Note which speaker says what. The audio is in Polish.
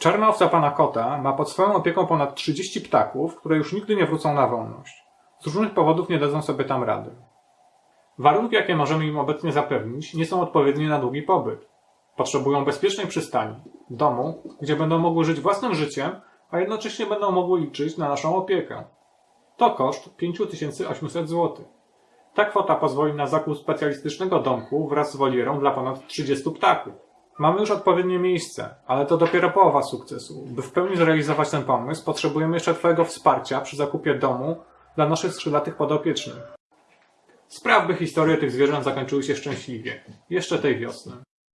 Speaker 1: Czarna owca pana kota ma pod swoją opieką ponad 30 ptaków, które już nigdy nie wrócą na wolność. Z różnych powodów nie dadzą sobie tam rady. Warunki, jakie możemy im obecnie zapewnić, nie są odpowiednie na długi pobyt. Potrzebują bezpiecznej przystani, domu, gdzie będą mogły żyć własnym życiem, a jednocześnie będą mogły liczyć na naszą opiekę. To koszt 5800 zł. Ta kwota pozwoli na zakup specjalistycznego domku wraz z wolierą dla ponad 30 ptaków. Mamy już odpowiednie miejsce, ale to dopiero połowa sukcesu. By w pełni zrealizować ten pomysł, potrzebujemy jeszcze Twojego wsparcia przy zakupie domu dla naszych skrzydlatych podopiecznych. Spraw, by historie tych zwierząt zakończyły się szczęśliwie. Jeszcze tej wiosny.